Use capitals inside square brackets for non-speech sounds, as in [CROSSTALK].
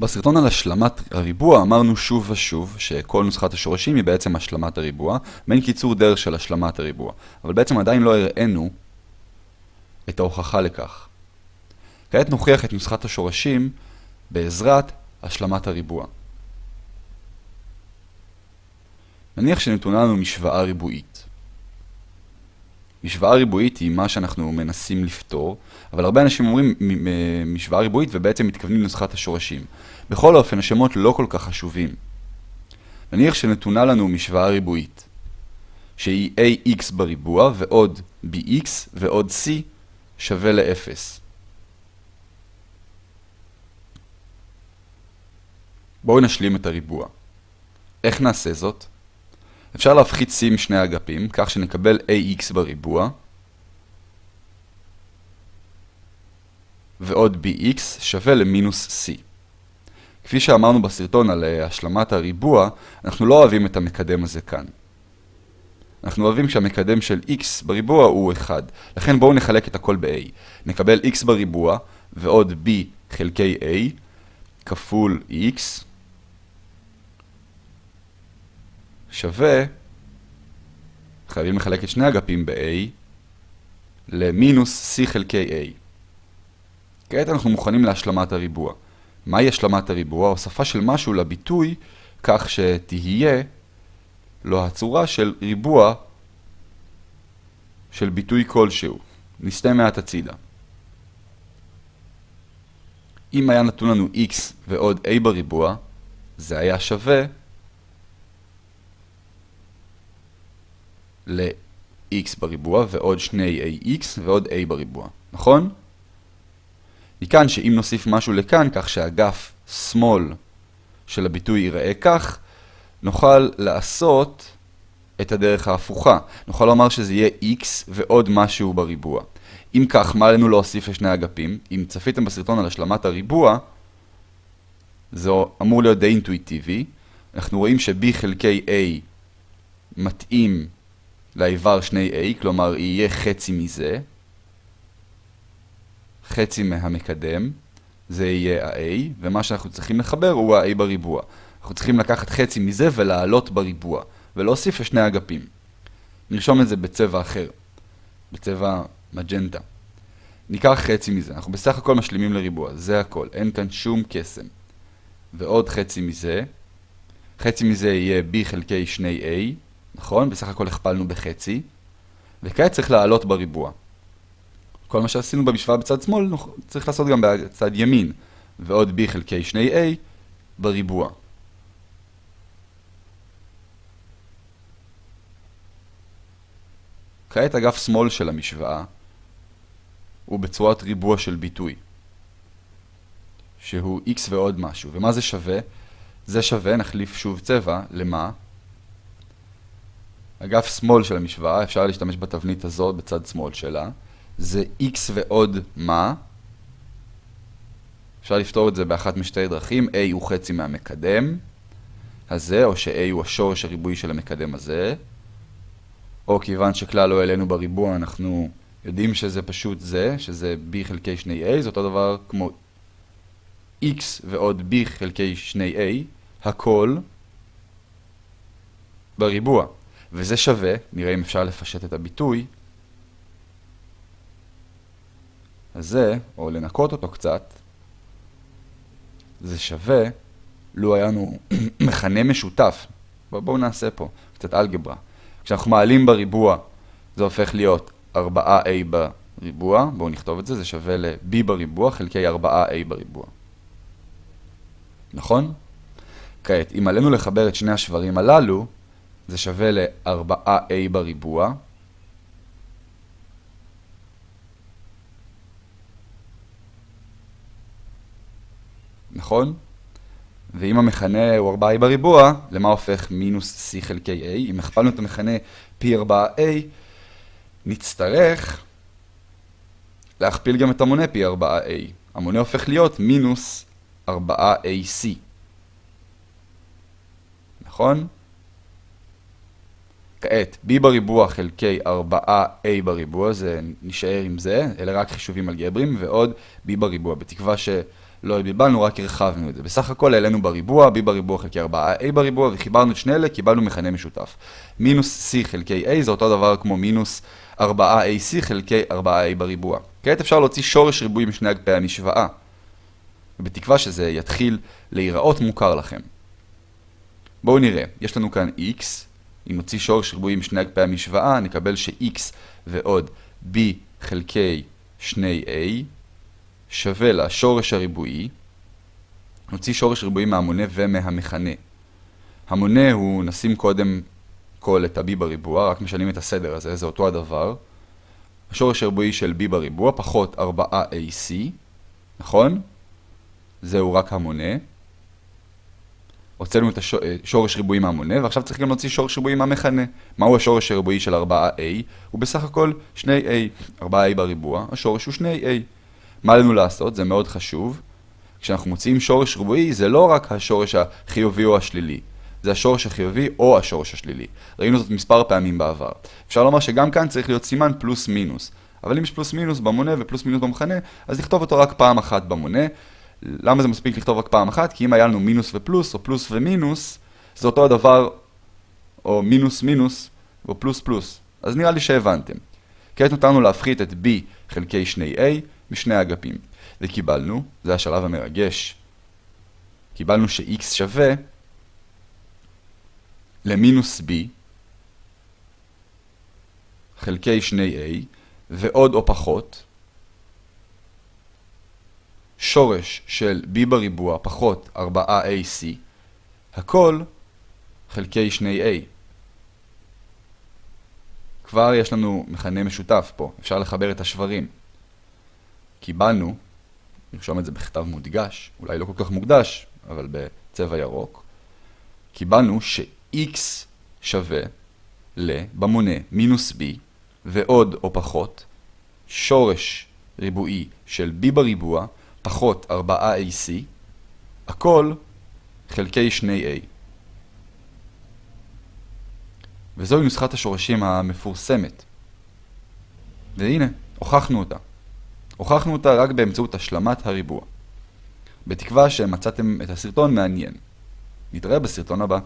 בסרטון על השלמת הריבוע אמרנו שוב ושוב שכל נוסחת השורשים היא בעצם השלמת הריבוע, מעין קיצור דרך של השלמת הריבוע. אבל בעצם עדיין לא הראינו את ההוכחה לכך. כעת נוכיח את נוסחת השורשים בעזרת השלמת הריבוע. נניח שנתונה לנו משוואה ריבועית. משוואה ריבועית היא מה שאנחנו מנסים לפתור, אבל הרבה אנשים אומרים משוואה ריבועית ובעצם מתכוונים לנוסחת השורשים. בכל אופן, השמות לא כל כך חשובים. נניח שנתונה לנו משוואה ריבועית, שהיא ax בריבוע ועוד bx ועוד c שווה ל-0. בואו נשלים את הריבוע. איך נעשה זאת? אפשר להפחית c משני האגפים, כך שנקבל ax בריבוע, ועוד bx שווה למינוס c. כפי שאמרנו בסרטון על uh, השלמת הריבוע, אנחנו לא אוהבים את המקדם הזה כאן. אנחנו אוהבים שהמקדם של x בריבוע הוא 1, לכן בואו נחלק את הכל ב-a. נקבל x בריבוע ועוד b חלקי a כפול x שווה, חייבים לחלק את שני אגפים ב-a למינוס c חלקי a. כעת אנחנו מוכנים להשלמת הריבוע. מהי השלמת הריבוע? הוספה של משהו לביטוי כך שתהיה לו הצורה של ריבוע של ביטוי כלשהו. נסתה מעט הצידה. אם היה נתון לנו x ועוד a בריבוע, זה היה שווה ל-x בריבוע ועוד שני ax ועוד a בריבוע, נכון? מכאן שאם נוסיף משהו לכאן, כך שאגף שמאל של הביטוי ייראה כך, נוכל לעשות את הדרך ההפוכה. נוכל לומר שזה יהיה x ועוד משהו בריבוע. אם כך, מה עלינו להוסיף לשני אגפים? אם צפיתם בסרטון על השלמת הריבוע, זה אמור להיות די אינטואיטיבי. אנחנו רואים ש-b חלקי a מתאים לאיבר שני a, כלומר יהיה חצי מזה. חצי מהמקדם, זה יהיה ה-a, ומה שאנחנו צריכים לחבר הוא ה-a בריבוע. אנחנו צריכים לקחת חצי מזה ולעלות בריבוע, ולהוסיף לשני אגפים. נרשום את זה בצבע אחר, בצבע מג'נטה. ניקח חצי מזה, אנחנו בסך הכל משלימים לריבוע, זה הכל, אין כאן שום קסם. ועוד חצי מזה, חצי מזה יהיה b חלקי 2a, נכון? בסך הכל הכפלנו בחצי, וכעת צריך לעלות בריבוע. כל מה שעשינו במשוואה בצד שמאל צריך לעשות גם בצד ימין, ועוד b חלקי 2a בריבוע. כעת אגף שמאל של המשוואה הוא בצורת ריבוע של ביטוי, שהוא x ועוד משהו. ומה זה שווה? זה שווה, נחליף שוב צבע, למה? אגף שמאל של המשוואה, אפשר להשתמש בתבנית הזאת בצד שמאל שלה, זה x ועוד מה. אפשר לפתור את זה באחת משתי דרכים, a הוא חצי מהמקדם הזה, או ש-a הוא השורש הריבועי של המקדם הזה, או כיוון שכלל לא העלינו בריבוע, אנחנו יודעים שזה פשוט זה, שזה b חלקי 2a, זה אותו דבר כמו x ועוד b חלקי 2a, הכל בריבוע. וזה שווה, נראה אם אפשר לפשט את הביטוי, הזה, או לנקות אותו קצת, זה שווה, לו היה לנו [CLEARS THROAT] מכנה משותף. בואו נעשה פה קצת אלגברה. כשאנחנו מעלים בריבוע, זה הופך להיות 4a בריבוע, בואו נכתוב את זה, זה שווה ל-b בריבוע חלקי 4a בריבוע. נכון? כעת, אם עלינו לחבר את שני השברים הללו, זה שווה ל-4a בריבוע, נכון? ואם המכנה הוא 4a בריבוע, למה הופך מינוס c חלקי a? אם הכפלנו את המכנה פי 4a, נצטרך להכפיל גם את המונה פי 4a. המונה הופך להיות מינוס 4ac. נכון? כעת, b בריבוע חלקי 4a בריבוע, זה נשאר עם זה, אלה רק חישובים אלגבריים, ועוד b בריבוע, בתקווה ש... לא ביבלנו, רק הרחבנו את זה. בסך הכל העלינו בריבוע, b בריבוע חלקי 4a בריבוע, וחיברנו את שני אלה, קיבלנו מכנה משותף. מינוס c חלקי a זה אותו דבר כמו מינוס 4ac חלקי 4a בריבוע. כעת אפשר להוציא שורש ריבועי משני אגפי המשוואה. ובתקווה שזה יתחיל להיראות מוכר לכם. בואו נראה, יש לנו כאן x, אם נוציא שורש ריבועי משני אגפי המשוואה, נקבל ש-x ועוד b חלקי 2a שווה לשורש הריבועי, נוציא שורש ריבועי מהמונה ומהמכנה. המונה הוא, נשים קודם כל את ה-b בריבוע, רק משנים את הסדר הזה, זה אותו הדבר. השורש הריבועי של b בריבוע פחות 4ac, נכון? זהו רק המונה. הוצאנו את השורש ריבועי מהמונה, ועכשיו צריך גם להוציא שורש ריבועי מהמכנה. מהו השורש הריבועי של 4a? הוא בסך הכל 2a. 4a בריבוע, השורש הוא 2a. מה עלינו לעשות? זה מאוד חשוב. כשאנחנו מוציאים שורש ריבועי, זה לא רק השורש החיובי או השלילי. זה השורש החיובי או השורש השלילי. ראינו זאת מספר פעמים בעבר. אפשר לומר שגם כאן צריך להיות סימן פלוס מינוס. אבל אם יש פלוס מינוס במונה ופלוס מינוס במכנה, אז לכתוב אותו רק פעם אחת במונה. למה זה מספיק לכתוב רק פעם אחת? כי אם היה לנו מינוס ופלוס, או פלוס ומינוס, זה אותו הדבר, או מינוס מינוס, או פלוס פלוס. אז נראה לי שהבנתם. כעת נותרנו להפחית את b חלקי 2a משני האגפים. וקיבלנו, זה השלב המרגש, קיבלנו ש-x שווה למינוס b חלקי 2a ועוד או פחות שורש של b בריבוע פחות 4ac, הכל חלקי 2a. כבר יש לנו מכנה משותף פה, אפשר לחבר את השברים. קיבלנו, נרשום את זה בכתב מודגש, אולי לא כל כך מוקדש, אבל בצבע ירוק, קיבלנו ש-x שווה ל, במונה, מינוס b, ועוד או פחות, שורש ריבועי של b בריבוע, פחות 4AC, הכל חלקי 2A. וזוהי נוסחת השורשים המפורסמת. והנה, הוכחנו אותה. הוכחנו אותה רק באמצעות השלמת הריבוע. בתקווה שמצאתם את הסרטון מעניין. נתראה בסרטון הבא.